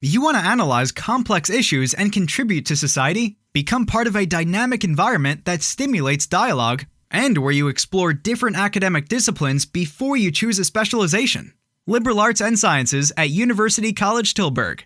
You want to analyze complex issues and contribute to society? Become part of a dynamic environment that stimulates dialogue and where you explore different academic disciplines before you choose a specialization. Liberal Arts and Sciences at University College Tilburg.